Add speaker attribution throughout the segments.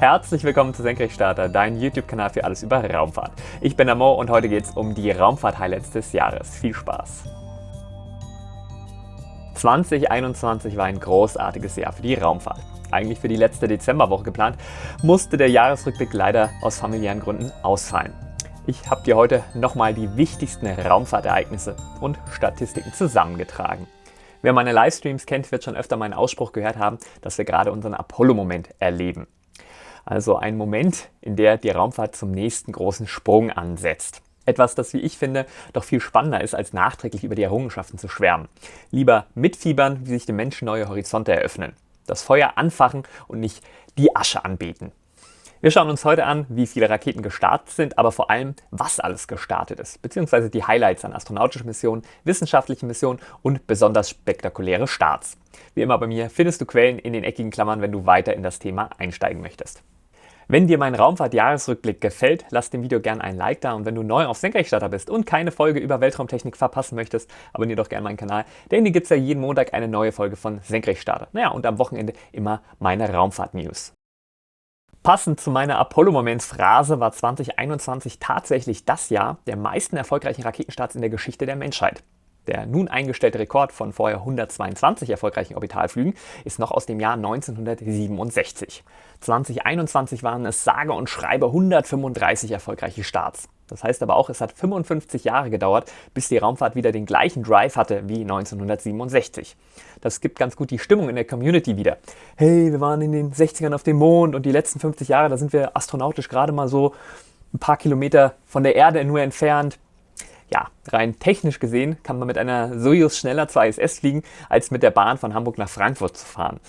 Speaker 1: Herzlich willkommen zu Senkrechtstarter, dein YouTube-Kanal für alles über Raumfahrt. Ich bin Mo und heute geht es um die Raumfahrt-Highlights des Jahres. Viel Spaß! 2021 war ein großartiges Jahr für die Raumfahrt. Eigentlich für die letzte Dezemberwoche geplant, musste der Jahresrückblick leider aus familiären Gründen ausfallen. Ich habe dir heute nochmal die wichtigsten Raumfahrtereignisse und Statistiken zusammengetragen. Wer meine Livestreams kennt, wird schon öfter meinen Ausspruch gehört haben, dass wir gerade unseren Apollo-Moment erleben. Also ein Moment, in der die Raumfahrt zum nächsten großen Sprung ansetzt. Etwas, das, wie ich finde, doch viel spannender ist, als nachträglich über die Errungenschaften zu schwärmen. Lieber mitfiebern, wie sich dem Menschen neue Horizonte eröffnen. Das Feuer anfachen und nicht die Asche anbeten. Wir schauen uns heute an, wie viele Raketen gestartet sind, aber vor allem, was alles gestartet ist, beziehungsweise die Highlights an astronautischen Missionen, wissenschaftlichen Missionen und besonders spektakuläre Starts. Wie immer bei mir findest du Quellen in den eckigen Klammern, wenn du weiter in das Thema einsteigen möchtest. Wenn dir mein Raumfahrt-Jahresrückblick gefällt, lass dem Video gerne ein Like da und wenn du neu auf Senkrechtstarter bist und keine Folge über Weltraumtechnik verpassen möchtest, abonniere doch gerne meinen Kanal, denn hier gibt es ja jeden Montag eine neue Folge von Senkrechtstarter. Naja, und am Wochenende immer meine Raumfahrt-News. Passend zu meiner Apollo-Moments-Phrase war 2021 tatsächlich das Jahr der meisten erfolgreichen Raketenstarts in der Geschichte der Menschheit. Der nun eingestellte Rekord von vorher 122 erfolgreichen Orbitalflügen ist noch aus dem Jahr 1967. 2021 waren es sage und schreibe 135 erfolgreiche Starts. Das heißt aber auch, es hat 55 Jahre gedauert, bis die Raumfahrt wieder den gleichen Drive hatte wie 1967. Das gibt ganz gut die Stimmung in der Community wieder. Hey, wir waren in den 60ern auf dem Mond und die letzten 50 Jahre, da sind wir astronautisch gerade mal so ein paar Kilometer von der Erde nur entfernt ja, rein technisch gesehen kann man mit einer Soyuz schneller zur ISS fliegen, als mit der Bahn von Hamburg nach Frankfurt zu fahren.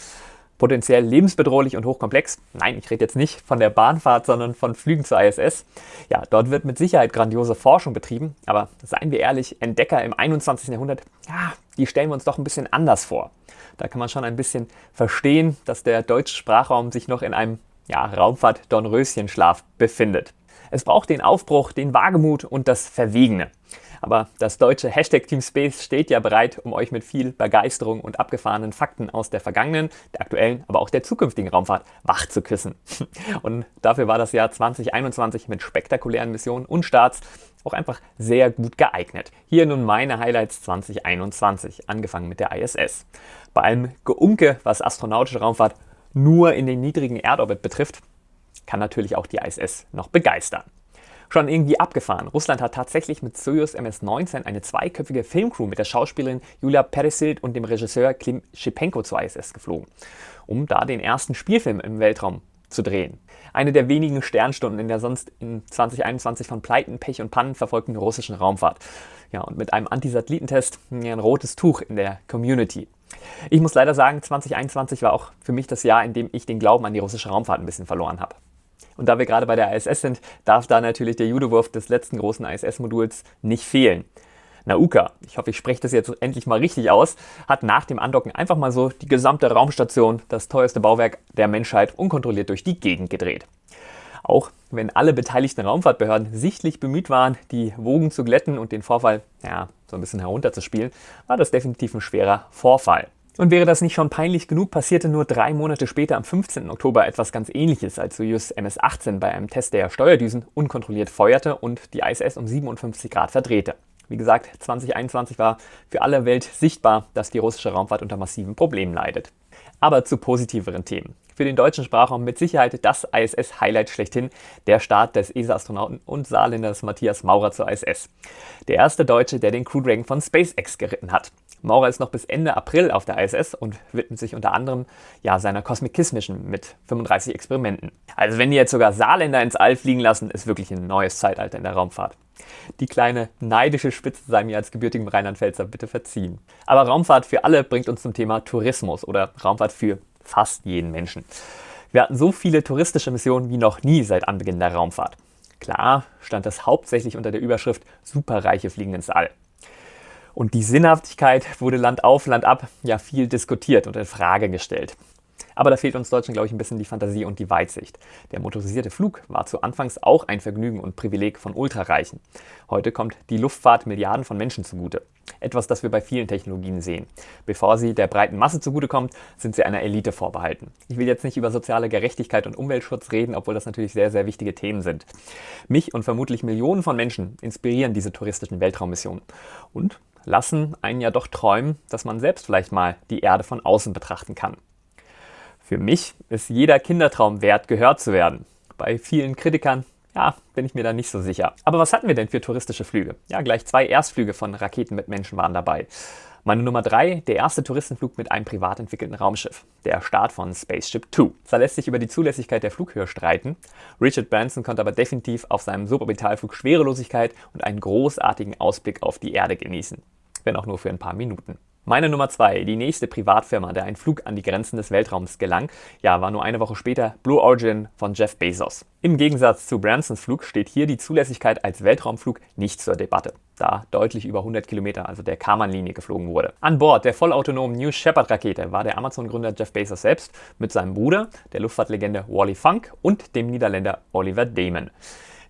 Speaker 1: Potenziell lebensbedrohlich und hochkomplex. Nein, ich rede jetzt nicht von der Bahnfahrt, sondern von Flügen zur ISS. Ja, dort wird mit Sicherheit grandiose Forschung betrieben, aber seien wir ehrlich, Entdecker im 21. Jahrhundert, ja, die stellen wir uns doch ein bisschen anders vor. Da kann man schon ein bisschen verstehen, dass der deutsche Sprachraum sich noch in einem ja, Raumfahrt-Dornröschenschlaf befindet. Es braucht den Aufbruch, den Wagemut und das Verwegene. Aber das deutsche Hashtag Team Space steht ja bereit, um euch mit viel Begeisterung und abgefahrenen Fakten aus der vergangenen, der aktuellen, aber auch der zukünftigen Raumfahrt wach zu küssen. Und dafür war das Jahr 2021 mit spektakulären Missionen und Starts auch einfach sehr gut geeignet. Hier nun meine Highlights 2021, angefangen mit der ISS. Bei allem Geunke, was astronautische Raumfahrt nur in den niedrigen Erdorbit betrifft, kann natürlich auch die ISS noch begeistern. Schon irgendwie abgefahren. Russland hat tatsächlich mit Soyuz MS-19 eine zweiköpfige Filmcrew mit der Schauspielerin Julia Peresild und dem Regisseur Klim Schipenko zur ISS geflogen, um da den ersten Spielfilm im Weltraum zu drehen. Eine der wenigen Sternstunden in der sonst in 2021 von Pleiten, Pech und Pannen verfolgten russischen Raumfahrt. Ja, und mit einem Antisatellitentest ein rotes Tuch in der Community. Ich muss leider sagen, 2021 war auch für mich das Jahr, in dem ich den Glauben an die russische Raumfahrt ein bisschen verloren habe. Und da wir gerade bei der ISS sind, darf da natürlich der Judowurf des letzten großen ISS-Moduls nicht fehlen. Nauka, ich hoffe, ich spreche das jetzt endlich mal richtig aus, hat nach dem Andocken einfach mal so die gesamte Raumstation, das teuerste Bauwerk der Menschheit, unkontrolliert durch die Gegend gedreht. Auch wenn alle beteiligten Raumfahrtbehörden sichtlich bemüht waren, die Wogen zu glätten und den Vorfall ja, so ein bisschen herunterzuspielen, war das definitiv ein schwerer Vorfall. Und wäre das nicht schon peinlich genug, passierte nur drei Monate später am 15. Oktober etwas ganz ähnliches, als Soyuz MS-18 bei einem Test der Steuerdüsen unkontrolliert feuerte und die ISS um 57 Grad verdrehte. Wie gesagt, 2021 war für alle Welt sichtbar, dass die russische Raumfahrt unter massiven Problemen leidet. Aber zu positiveren Themen. Für den deutschen Sprachraum mit Sicherheit das ISS-Highlight schlechthin, der Start des ESA-Astronauten und Saarländers Matthias Maurer zur ISS. Der erste Deutsche, der den Crew Dragon von SpaceX geritten hat. Maurer ist noch bis Ende April auf der ISS und widmet sich unter anderem ja, seiner Cosmic Kiss Mission mit 35 Experimenten. Also wenn die jetzt sogar Saarländer ins All fliegen lassen, ist wirklich ein neues Zeitalter in der Raumfahrt. Die kleine neidische Spitze sei mir als gebürtigem Rheinland-Pfälzer bitte verziehen. Aber Raumfahrt für alle bringt uns zum Thema Tourismus oder Raumfahrt für fast jeden Menschen. Wir hatten so viele touristische Missionen wie noch nie seit Anbeginn der Raumfahrt. Klar stand das hauptsächlich unter der Überschrift Superreiche fliegen ins All. Und die Sinnhaftigkeit wurde Land auf, Land ab ja viel diskutiert und in Frage gestellt. Aber da fehlt uns Deutschen, glaube ich, ein bisschen die Fantasie und die Weitsicht. Der motorisierte Flug war zu Anfangs auch ein Vergnügen und Privileg von Ultrareichen. Heute kommt die Luftfahrt Milliarden von Menschen zugute. Etwas, das wir bei vielen Technologien sehen. Bevor sie der breiten Masse zugutekommt, sind sie einer Elite vorbehalten. Ich will jetzt nicht über soziale Gerechtigkeit und Umweltschutz reden, obwohl das natürlich sehr, sehr wichtige Themen sind. Mich und vermutlich Millionen von Menschen inspirieren diese touristischen Weltraummissionen und lassen einen ja doch träumen, dass man selbst vielleicht mal die Erde von außen betrachten kann. Für mich ist jeder Kindertraum wert, gehört zu werden. Bei vielen Kritikern ja, bin ich mir da nicht so sicher. Aber was hatten wir denn für touristische Flüge? Ja, gleich zwei Erstflüge von Raketen mit Menschen waren dabei. Meine Nummer 3, der erste Touristenflug mit einem privat entwickelten Raumschiff, der Start von Spaceship Two. Da lässt sich über die Zulässigkeit der Flughöhe streiten. Richard Branson konnte aber definitiv auf seinem Suborbitalflug Schwerelosigkeit und einen großartigen Ausblick auf die Erde genießen. Wenn auch nur für ein paar Minuten. Meine Nummer 2, die nächste Privatfirma, der ein Flug an die Grenzen des Weltraums gelang, ja, war nur eine Woche später Blue Origin von Jeff Bezos. Im Gegensatz zu Bransons Flug steht hier die Zulässigkeit als Weltraumflug nicht zur Debatte, da deutlich über 100 Kilometer, also der Karman-Linie, geflogen wurde. An Bord der vollautonomen New Shepard-Rakete war der Amazon-Gründer Jeff Bezos selbst mit seinem Bruder, der Luftfahrtlegende Wally Funk und dem Niederländer Oliver Damon.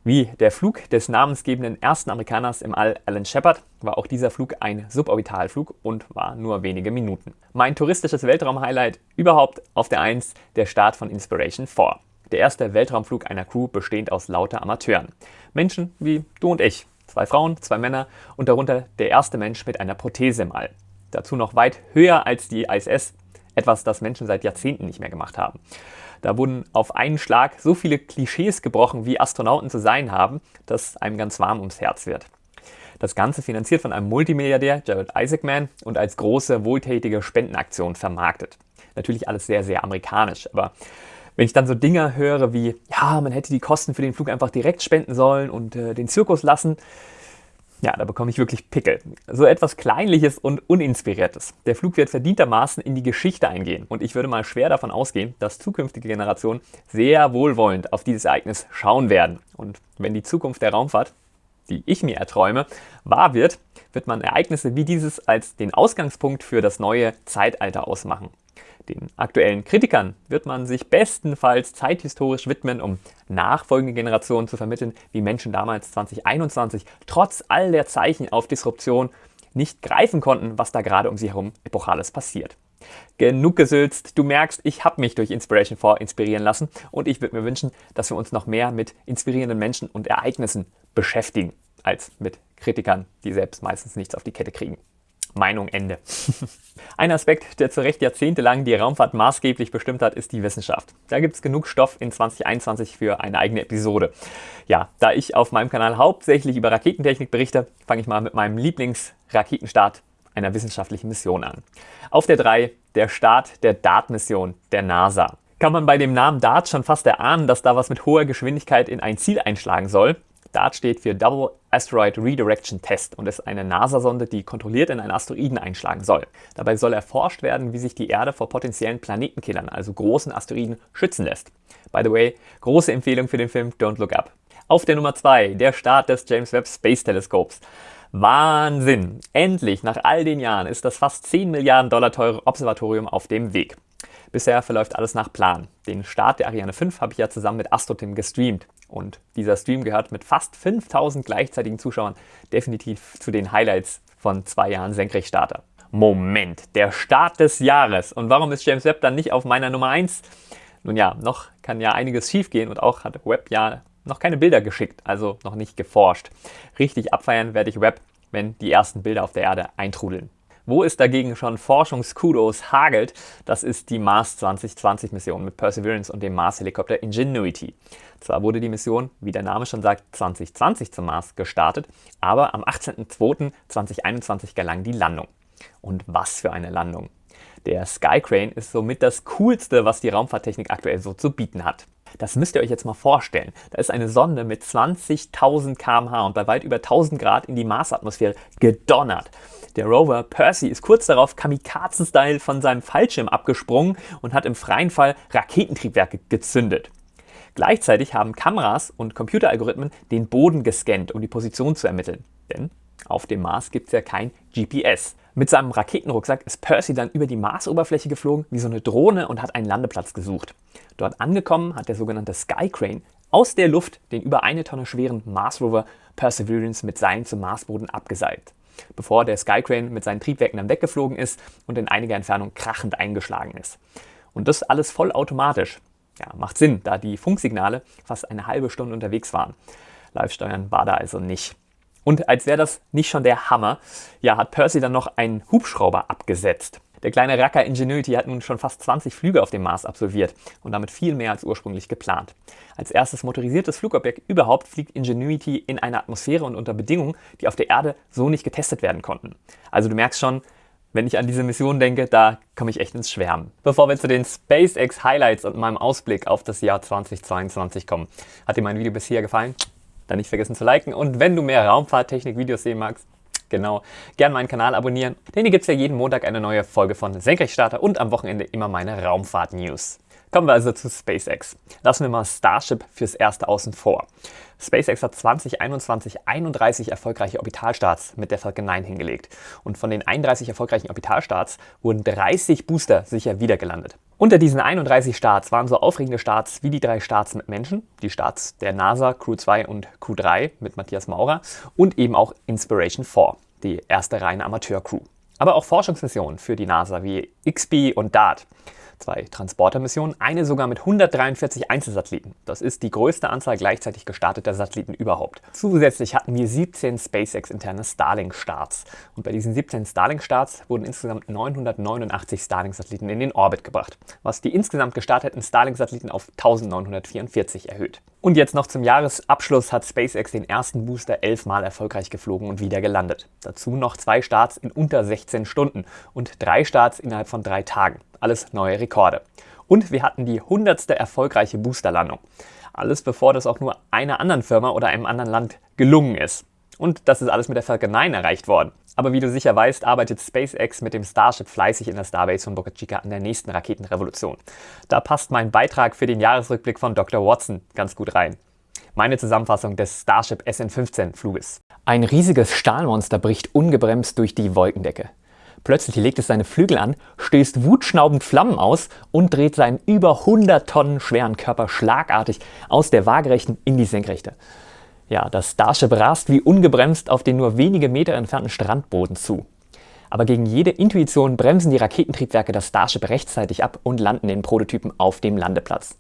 Speaker 1: Wie der Flug des namensgebenden ersten Amerikaners im All, Alan Shepard, war auch dieser Flug ein Suborbitalflug und war nur wenige Minuten. Mein touristisches Weltraum-Highlight überhaupt auf der 1, der Start von Inspiration 4. Der erste Weltraumflug einer Crew bestehend aus lauter Amateuren. Menschen wie du und ich. Zwei Frauen, zwei Männer und darunter der erste Mensch mit einer Prothese im All. Dazu noch weit höher als die ISS, etwas, das Menschen seit Jahrzehnten nicht mehr gemacht haben. Da wurden auf einen Schlag so viele Klischees gebrochen, wie Astronauten zu sein haben, dass einem ganz warm ums Herz wird. Das Ganze finanziert von einem Multimilliardär, Jared Isaacman, und als große, wohltätige Spendenaktion vermarktet. Natürlich alles sehr, sehr amerikanisch, aber wenn ich dann so Dinge höre wie, ja, man hätte die Kosten für den Flug einfach direkt spenden sollen und äh, den Zirkus lassen, ja, da bekomme ich wirklich Pickel. So etwas Kleinliches und Uninspiriertes. Der Flug wird verdientermaßen in die Geschichte eingehen und ich würde mal schwer davon ausgehen, dass zukünftige Generationen sehr wohlwollend auf dieses Ereignis schauen werden. Und wenn die Zukunft der Raumfahrt, die ich mir erträume, wahr wird, wird man Ereignisse wie dieses als den Ausgangspunkt für das neue Zeitalter ausmachen. Den aktuellen Kritikern wird man sich bestenfalls zeithistorisch widmen, um nachfolgende Generationen zu vermitteln, wie Menschen damals 2021 trotz all der Zeichen auf Disruption nicht greifen konnten, was da gerade um sie herum Epochales passiert. Genug gesülzt, du merkst, ich habe mich durch Inspiration 4 inspirieren lassen und ich würde mir wünschen, dass wir uns noch mehr mit inspirierenden Menschen und Ereignissen beschäftigen, als mit Kritikern, die selbst meistens nichts auf die Kette kriegen. Meinung Ende. Ein Aspekt, der zu Recht jahrzehntelang die Raumfahrt maßgeblich bestimmt hat, ist die Wissenschaft. Da gibt es genug Stoff in 2021 für eine eigene Episode. Ja, da ich auf meinem Kanal hauptsächlich über Raketentechnik berichte, fange ich mal mit meinem Lieblingsraketenstart einer wissenschaftlichen Mission an. Auf der 3 der Start der DART-Mission der NASA. Kann man bei dem Namen DART schon fast erahnen, dass da was mit hoher Geschwindigkeit in ein Ziel einschlagen soll? DART steht für Double Asteroid Redirection Test und ist eine NASA-Sonde, die kontrolliert in einen Asteroiden einschlagen soll. Dabei soll erforscht werden, wie sich die Erde vor potenziellen Planetenkillern, also großen Asteroiden, schützen lässt. By the way, große Empfehlung für den Film Don't Look Up. Auf der Nummer 2, der Start des James Webb Space Teleskops. Wahnsinn! Endlich, nach all den Jahren, ist das fast 10 Milliarden Dollar teure Observatorium auf dem Weg. Bisher verläuft alles nach Plan. Den Start der Ariane 5 habe ich ja zusammen mit AstroTim gestreamt. Und dieser Stream gehört mit fast 5000 gleichzeitigen Zuschauern definitiv zu den Highlights von zwei Jahren Senkrechtstarter. Moment, der Start des Jahres. Und warum ist James Webb dann nicht auf meiner Nummer 1? Nun ja, noch kann ja einiges schiefgehen und auch hat Webb ja noch keine Bilder geschickt, also noch nicht geforscht. Richtig abfeiern werde ich Webb, wenn die ersten Bilder auf der Erde eintrudeln. Wo es dagegen schon Forschungskudos hagelt, das ist die Mars 2020 Mission mit Perseverance und dem Mars-Helikopter Ingenuity. Zwar wurde die Mission, wie der Name schon sagt, 2020 zum Mars gestartet, aber am 18.02.2021 gelang die Landung. Und was für eine Landung! Der Skycrane ist somit das coolste, was die Raumfahrttechnik aktuell so zu bieten hat. Das müsst ihr euch jetzt mal vorstellen. Da ist eine Sonde mit 20.000 km/h und bei weit über 1000 Grad in die Marsatmosphäre gedonnert. Der Rover Percy ist kurz darauf Kamikazen-Style von seinem Fallschirm abgesprungen und hat im freien Fall Raketentriebwerke gezündet. Gleichzeitig haben Kameras und Computeralgorithmen den Boden gescannt, um die Position zu ermitteln. Denn auf dem Mars gibt es ja kein GPS. Mit seinem Raketenrucksack ist Percy dann über die Marsoberfläche geflogen wie so eine Drohne und hat einen Landeplatz gesucht. Dort angekommen hat der sogenannte Sky Crane aus der Luft den über eine Tonne schweren Mars Rover Perseverance mit Seilen zum Marsboden abgeseilt, bevor der Sky Crane mit seinen Triebwerken dann weggeflogen ist und in einiger Entfernung krachend eingeschlagen ist. Und das alles vollautomatisch. Ja, macht Sinn, da die Funksignale fast eine halbe Stunde unterwegs waren. Live-Steuern war da also nicht. Und als wäre das nicht schon der Hammer, ja, hat Percy dann noch einen Hubschrauber abgesetzt. Der kleine Racker Ingenuity hat nun schon fast 20 Flüge auf dem Mars absolviert und damit viel mehr als ursprünglich geplant. Als erstes motorisiertes Flugobjekt überhaupt fliegt Ingenuity in einer Atmosphäre und unter Bedingungen, die auf der Erde so nicht getestet werden konnten. Also du merkst schon, wenn ich an diese Mission denke, da komme ich echt ins Schwärmen. Bevor wir zu den SpaceX Highlights und meinem Ausblick auf das Jahr 2022 kommen, hat dir mein Video bisher gefallen? Dann nicht vergessen zu liken und wenn du mehr Raumfahrttechnik-Videos sehen magst, genau, gern meinen Kanal abonnieren, denn hier gibt es ja jeden Montag eine neue Folge von Senkrechtstarter und am Wochenende immer meine Raumfahrt-News. Kommen wir also zu SpaceX. Lassen wir mal Starship fürs Erste außen vor. SpaceX hat 2021 31 erfolgreiche Orbitalstarts mit der Falcon 9 hingelegt. Und von den 31 erfolgreichen Orbitalstarts wurden 30 Booster sicher wiedergelandet. Unter diesen 31 Starts waren so aufregende Starts wie die drei Starts mit Menschen, die Starts der NASA Crew 2 und Crew 3 mit Matthias Maurer und eben auch Inspiration 4, die erste reine Amateur-Crew. Aber auch Forschungsmissionen für die NASA wie XB und DART zwei Transportermissionen, eine sogar mit 143 Einzelsatelliten. Das ist die größte Anzahl gleichzeitig gestarteter Satelliten überhaupt. Zusätzlich hatten wir 17 SpaceX-interne Starlink-Starts. Und bei diesen 17 Starlink-Starts wurden insgesamt 989 Starlink-Satelliten in den Orbit gebracht, was die insgesamt gestarteten Starlink-Satelliten auf 1944 erhöht. Und jetzt noch zum Jahresabschluss hat SpaceX den ersten Booster elfmal erfolgreich geflogen und wieder gelandet. Dazu noch zwei Starts in unter 16 Stunden und drei Starts innerhalb von drei Tagen. Alles neue Rekorde. Und wir hatten die hundertste erfolgreiche Boosterlandung. Alles bevor das auch nur einer anderen Firma oder einem anderen Land gelungen ist. Und das ist alles mit der Falcon 9 erreicht worden. Aber wie du sicher weißt, arbeitet SpaceX mit dem Starship fleißig in der Starbase von Boca Chica an der nächsten Raketenrevolution. Da passt mein Beitrag für den Jahresrückblick von Dr. Watson ganz gut rein. Meine Zusammenfassung des Starship SN-15 Fluges. Ein riesiges Stahlmonster bricht ungebremst durch die Wolkendecke. Plötzlich legt es seine Flügel an, stößt wutschnaubend Flammen aus und dreht seinen über 100 Tonnen schweren Körper schlagartig aus der waagerechten in die senkrechte. Ja, das Starship rast wie ungebremst auf den nur wenige Meter entfernten Strandboden zu. Aber gegen jede Intuition bremsen die Raketentriebwerke das Starship rechtzeitig ab und landen den Prototypen auf dem Landeplatz.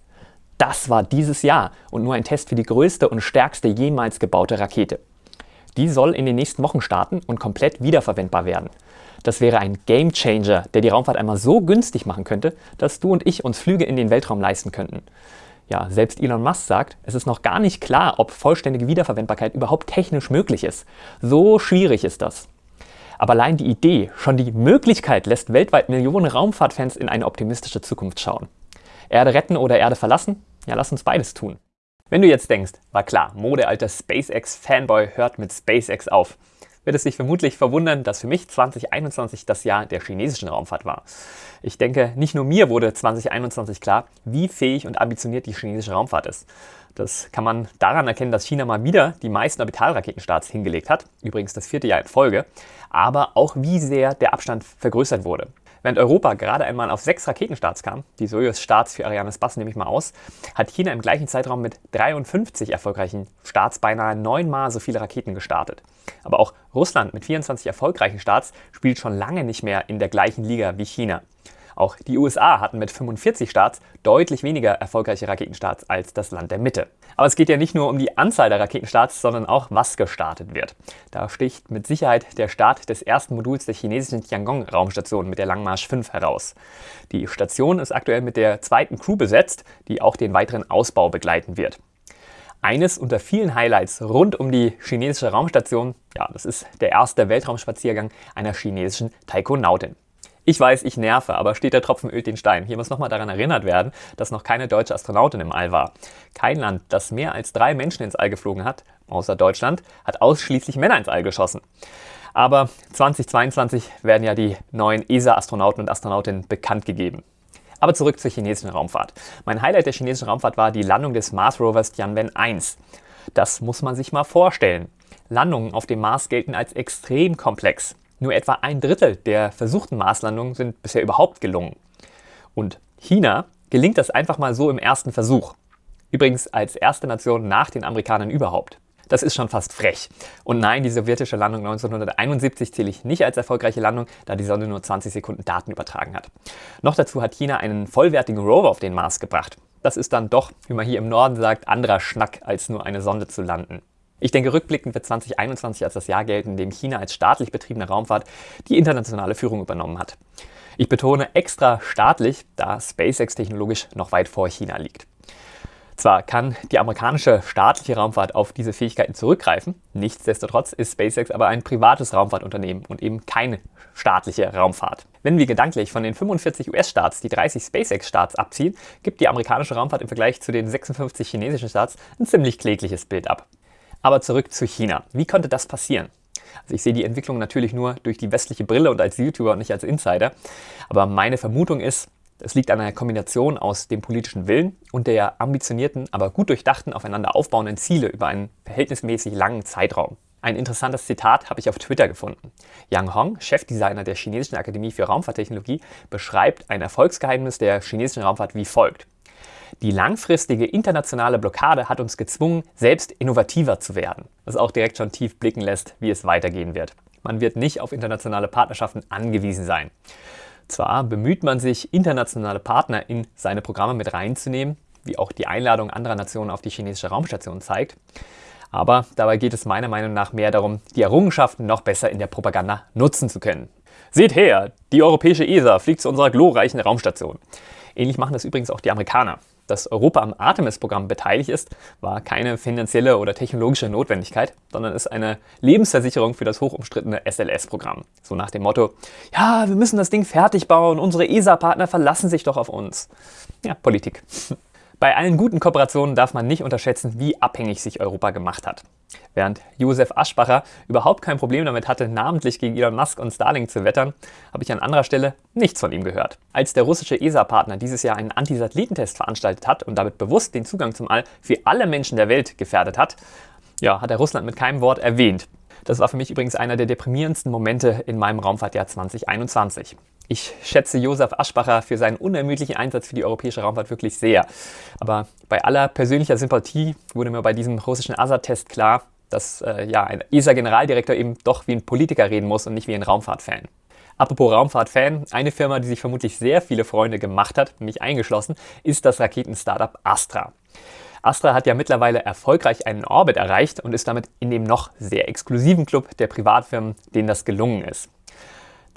Speaker 1: Das war dieses Jahr und nur ein Test für die größte und stärkste jemals gebaute Rakete. Die soll in den nächsten Wochen starten und komplett wiederverwendbar werden. Das wäre ein Game Changer, der die Raumfahrt einmal so günstig machen könnte, dass du und ich uns Flüge in den Weltraum leisten könnten. Ja, selbst Elon Musk sagt, es ist noch gar nicht klar, ob vollständige Wiederverwendbarkeit überhaupt technisch möglich ist. So schwierig ist das. Aber allein die Idee, schon die Möglichkeit lässt weltweit Millionen Raumfahrtfans in eine optimistische Zukunft schauen. Erde retten oder Erde verlassen? Ja, lass uns beides tun. Wenn du jetzt denkst, war klar, Modealter SpaceX-Fanboy hört mit SpaceX auf wird es sich vermutlich verwundern, dass für mich 2021 das Jahr der chinesischen Raumfahrt war. Ich denke, nicht nur mir wurde 2021 klar, wie fähig und ambitioniert die chinesische Raumfahrt ist. Das kann man daran erkennen, dass China mal wieder die meisten Orbitalraketenstarts hingelegt hat, übrigens das vierte Jahr in Folge, aber auch wie sehr der Abstand vergrößert wurde. Während Europa gerade einmal auf sechs Raketenstarts kam, die Soyuz-Starts für Arianes Bass nehme ich mal aus, hat China im gleichen Zeitraum mit 53 erfolgreichen Starts beinahe neunmal so viele Raketen gestartet. Aber auch Russland mit 24 erfolgreichen Starts spielt schon lange nicht mehr in der gleichen Liga wie China. Auch die USA hatten mit 45 Starts deutlich weniger erfolgreiche Raketenstarts als das Land der Mitte. Aber es geht ja nicht nur um die Anzahl der Raketenstarts, sondern auch, was gestartet wird. Da sticht mit Sicherheit der Start des ersten Moduls der chinesischen Tiangong-Raumstation mit der Langmarsch 5 heraus. Die Station ist aktuell mit der zweiten Crew besetzt, die auch den weiteren Ausbau begleiten wird. Eines unter vielen Highlights rund um die chinesische Raumstation, ja, das ist der erste Weltraumspaziergang einer chinesischen Taikonautin. Ich weiß, ich nerve, aber steht der Tropfen ölt den Stein. Hier muss nochmal daran erinnert werden, dass noch keine deutsche Astronautin im All war. Kein Land, das mehr als drei Menschen ins All geflogen hat, außer Deutschland, hat ausschließlich Männer ins All geschossen. Aber 2022 werden ja die neuen ESA-Astronauten und Astronautinnen bekannt gegeben. Aber zurück zur chinesischen Raumfahrt. Mein Highlight der chinesischen Raumfahrt war die Landung des Mars Rovers Tianwen 1. Das muss man sich mal vorstellen. Landungen auf dem Mars gelten als extrem komplex. Nur etwa ein Drittel der versuchten Marslandungen sind bisher überhaupt gelungen. Und China gelingt das einfach mal so im ersten Versuch. Übrigens als erste Nation nach den Amerikanern überhaupt. Das ist schon fast frech. Und nein, die sowjetische Landung 1971 zähle ich nicht als erfolgreiche Landung, da die Sonde nur 20 Sekunden Daten übertragen hat. Noch dazu hat China einen vollwertigen Rover auf den Mars gebracht. Das ist dann doch, wie man hier im Norden sagt, anderer Schnack, als nur eine Sonde zu landen. Ich denke, rückblickend wird 2021 als das Jahr gelten, in dem China als staatlich betriebene Raumfahrt die internationale Führung übernommen hat. Ich betone extra staatlich, da SpaceX technologisch noch weit vor China liegt. Zwar kann die amerikanische staatliche Raumfahrt auf diese Fähigkeiten zurückgreifen, nichtsdestotrotz ist SpaceX aber ein privates Raumfahrtunternehmen und eben keine staatliche Raumfahrt. Wenn wir gedanklich von den 45 US-Staats die 30 SpaceX-Staats abziehen, gibt die amerikanische Raumfahrt im Vergleich zu den 56 chinesischen Staats ein ziemlich klägliches Bild ab. Aber zurück zu China. Wie konnte das passieren? Also ich sehe die Entwicklung natürlich nur durch die westliche Brille und als YouTuber und nicht als Insider. Aber meine Vermutung ist, es liegt an einer Kombination aus dem politischen Willen und der ambitionierten, aber gut durchdachten, aufeinander aufbauenden Ziele über einen verhältnismäßig langen Zeitraum. Ein interessantes Zitat habe ich auf Twitter gefunden. Yang Hong, Chefdesigner der Chinesischen Akademie für Raumfahrttechnologie, beschreibt ein Erfolgsgeheimnis der chinesischen Raumfahrt wie folgt. Die langfristige internationale Blockade hat uns gezwungen, selbst innovativer zu werden, was auch direkt schon tief blicken lässt, wie es weitergehen wird. Man wird nicht auf internationale Partnerschaften angewiesen sein. Zwar bemüht man sich, internationale Partner in seine Programme mit reinzunehmen, wie auch die Einladung anderer Nationen auf die chinesische Raumstation zeigt, aber dabei geht es meiner Meinung nach mehr darum, die Errungenschaften noch besser in der Propaganda nutzen zu können. Seht her, die europäische ESA fliegt zu unserer glorreichen Raumstation. Ähnlich machen das übrigens auch die Amerikaner dass Europa am Artemis-Programm beteiligt ist, war keine finanzielle oder technologische Notwendigkeit, sondern ist eine Lebensversicherung für das hochumstrittene SLS-Programm. So nach dem Motto, ja, wir müssen das Ding fertig bauen, unsere ESA-Partner verlassen sich doch auf uns. Ja, Politik. Bei allen guten Kooperationen darf man nicht unterschätzen, wie abhängig sich Europa gemacht hat. Während Josef Aschbacher überhaupt kein Problem damit hatte, namentlich gegen Elon Musk und Starlink zu wettern, habe ich an anderer Stelle nichts von ihm gehört. Als der russische ESA-Partner dieses Jahr einen Anti-Satellitentest veranstaltet hat und damit bewusst den Zugang zum All für alle Menschen der Welt gefährdet hat, ja, hat er Russland mit keinem Wort erwähnt. Das war für mich übrigens einer der deprimierendsten Momente in meinem Raumfahrtjahr 2021. Ich schätze Josef Aschbacher für seinen unermüdlichen Einsatz für die europäische Raumfahrt wirklich sehr. Aber bei aller persönlicher Sympathie wurde mir bei diesem russischen ASA-Test klar, dass äh, ja, ein ESA-Generaldirektor eben doch wie ein Politiker reden muss und nicht wie ein Raumfahrt-Fan. Apropos Raumfahrt-Fan, eine Firma, die sich vermutlich sehr viele Freunde gemacht hat, mich eingeschlossen, ist das Raketen-Startup Astra. Astra hat ja mittlerweile erfolgreich einen Orbit erreicht und ist damit in dem noch sehr exklusiven Club der Privatfirmen, denen das gelungen ist.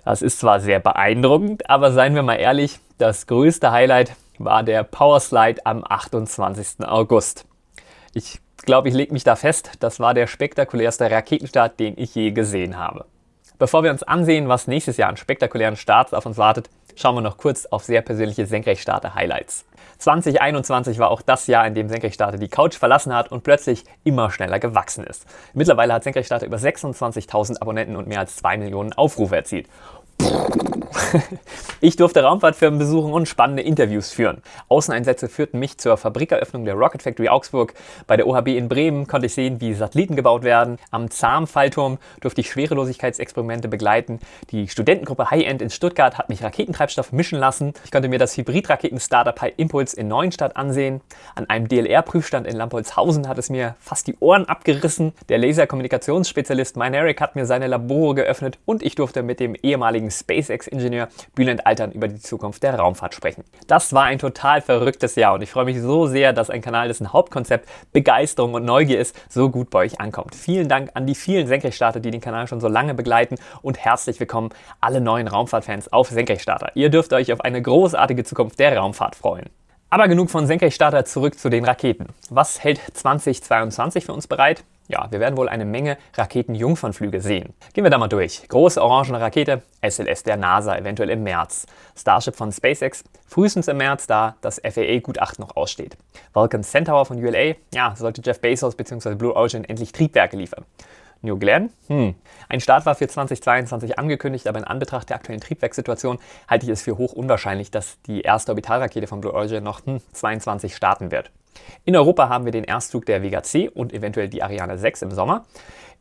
Speaker 1: Das ist zwar sehr beeindruckend, aber seien wir mal ehrlich, das größte Highlight war der Powerslide am 28. August. Ich glaube, ich lege mich da fest, das war der spektakulärste Raketenstart, den ich je gesehen habe. Bevor wir uns ansehen, was nächstes Jahr an spektakulären Starts auf uns wartet, schauen wir noch kurz auf sehr persönliche Senkrechtstarter-Highlights. 2021 war auch das Jahr, in dem Senkrechtstarter die Couch verlassen hat und plötzlich immer schneller gewachsen ist. Mittlerweile hat Senkrechtstarter über 26.000 Abonnenten und mehr als 2 Millionen Aufrufe erzielt. Ich durfte Raumfahrtfirmen besuchen und spannende Interviews führen. Außeneinsätze führten mich zur Fabrikeröffnung der Rocket Factory Augsburg. Bei der OHB in Bremen konnte ich sehen, wie Satelliten gebaut werden. Am ZAM-Fallturm durfte ich Schwerelosigkeitsexperimente begleiten. Die Studentengruppe High End in Stuttgart hat mich Raketentreibstoff mischen lassen. Ich konnte mir das Hybridraketen-Startup High Impulse in Neuenstadt ansehen. An einem DLR-Prüfstand in Lampolzhausen hat es mir fast die Ohren abgerissen. Der Laserkommunikationsspezialist Meineric hat mir seine Labore geöffnet und ich durfte mit dem ehemaligen SpaceX-Ingenieur Bülent Altern über die Zukunft der Raumfahrt sprechen. Das war ein total verrücktes Jahr und ich freue mich so sehr, dass ein Kanal, dessen Hauptkonzept Begeisterung und Neugier ist, so gut bei euch ankommt. Vielen Dank an die vielen Senkrechtstarter, die den Kanal schon so lange begleiten und herzlich willkommen alle neuen Raumfahrtfans auf Senkrechtstarter. Ihr dürft euch auf eine großartige Zukunft der Raumfahrt freuen. Aber genug von Senkrechtstarter, zurück zu den Raketen. Was hält 2022 für uns bereit? Ja, wir werden wohl eine Menge Raketenjungfernflüge sehen. Gehen wir da mal durch. Große orangene Rakete, SLS der NASA, eventuell im März. Starship von SpaceX, frühestens im März, da das FAA-Gutachten noch aussteht. Vulcan Centaur von ULA, ja, sollte Jeff Bezos bzw. Blue Origin endlich Triebwerke liefern. New Glenn? Hm. Ein Start war für 2022 angekündigt, aber in Anbetracht der aktuellen Triebwerkssituation halte ich es für hoch unwahrscheinlich, dass die erste Orbitalrakete von Blue Origin noch hm, 22 starten wird. In Europa haben wir den Erstflug der Vega C und eventuell die Ariane 6 im Sommer.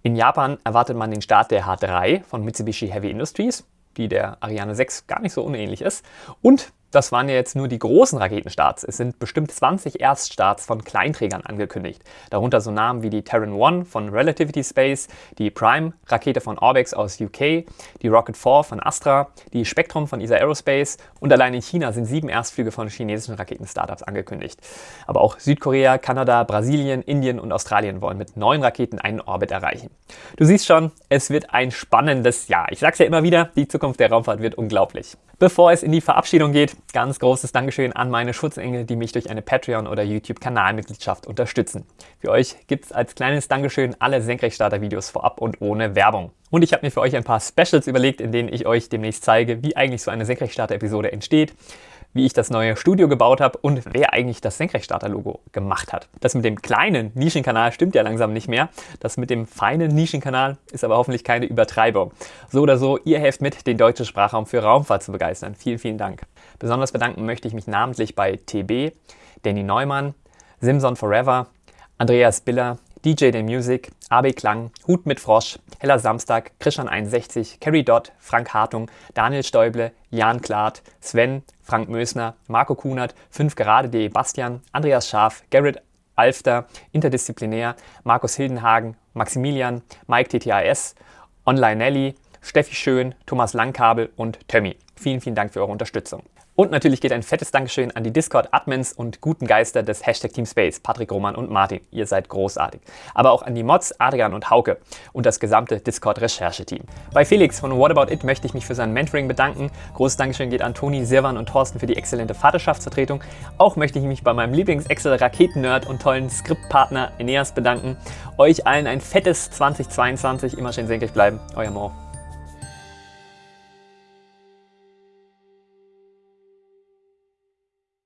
Speaker 1: In Japan erwartet man den Start der H3 von Mitsubishi Heavy Industries, die der Ariane 6 gar nicht so unähnlich ist. Und das waren ja jetzt nur die großen Raketenstarts. Es sind bestimmt 20 Erststarts von Kleinträgern angekündigt. Darunter so Namen wie die Terran 1 von Relativity Space, die Prime-Rakete von Orbex aus UK, die Rocket 4 von Astra, die Spectrum von ESA Aerospace und allein in China sind sieben Erstflüge von chinesischen Raketenstartups angekündigt. Aber auch Südkorea, Kanada, Brasilien, Indien und Australien wollen mit neuen Raketen einen Orbit erreichen. Du siehst schon, es wird ein spannendes Jahr. Ich sag's ja immer wieder, die Zukunft der Raumfahrt wird unglaublich. Bevor es in die Verabschiedung geht, ganz großes Dankeschön an meine Schutzengel, die mich durch eine Patreon- oder YouTube-Kanalmitgliedschaft unterstützen. Für euch gibt es als kleines Dankeschön alle Senkrechtstarter-Videos vorab und ohne Werbung. Und ich habe mir für euch ein paar Specials überlegt, in denen ich euch demnächst zeige, wie eigentlich so eine Senkrechtstarter-Episode entsteht, wie ich das neue Studio gebaut habe und wer eigentlich das Senkrechtstarter-Logo gemacht hat. Das mit dem kleinen Nischenkanal stimmt ja langsam nicht mehr. Das mit dem feinen Nischenkanal ist aber hoffentlich keine Übertreibung. So oder so, ihr helft mit, den deutschen Sprachraum für Raumfahrt zu begeistern. Vielen, vielen Dank. Besonders bedanken möchte ich mich namentlich bei TB, Danny Neumann, Simson Forever, Andreas Biller, DJ The Music, AB Klang, Hut mit Frosch, Heller Samstag, Christian 61, Carrie Dott, Frank Hartung, Daniel Stäuble, Jan Klaat, Sven, Frank Mösner, Marco Kunert, 5 gerade.de Bastian, Andreas Scharf, Garrett Alfter, Interdisziplinär, Markus Hildenhagen, Maximilian, Mike TTAS, Online Nelly, Steffi Schön, Thomas Langkabel und Tömmi. Vielen, vielen Dank für eure Unterstützung. Und natürlich geht ein fettes Dankeschön an die Discord-Admins und guten Geister des Hashtag Teamspace, Patrick Roman und Martin. Ihr seid großartig. Aber auch an die Mods, Adrian und Hauke und das gesamte Discord-Rechercheteam. Bei Felix von What About It möchte ich mich für sein Mentoring bedanken. Großes Dankeschön geht an Toni, Sirwan und Thorsten für die exzellente Vaterschaftsvertretung. Auch möchte ich mich bei meinem Lieblings-Excel-Raketen-Nerd und tollen Skriptpartner Eneas bedanken. Euch allen ein fettes 2022. Immer schön senkrecht bleiben. Euer Mo.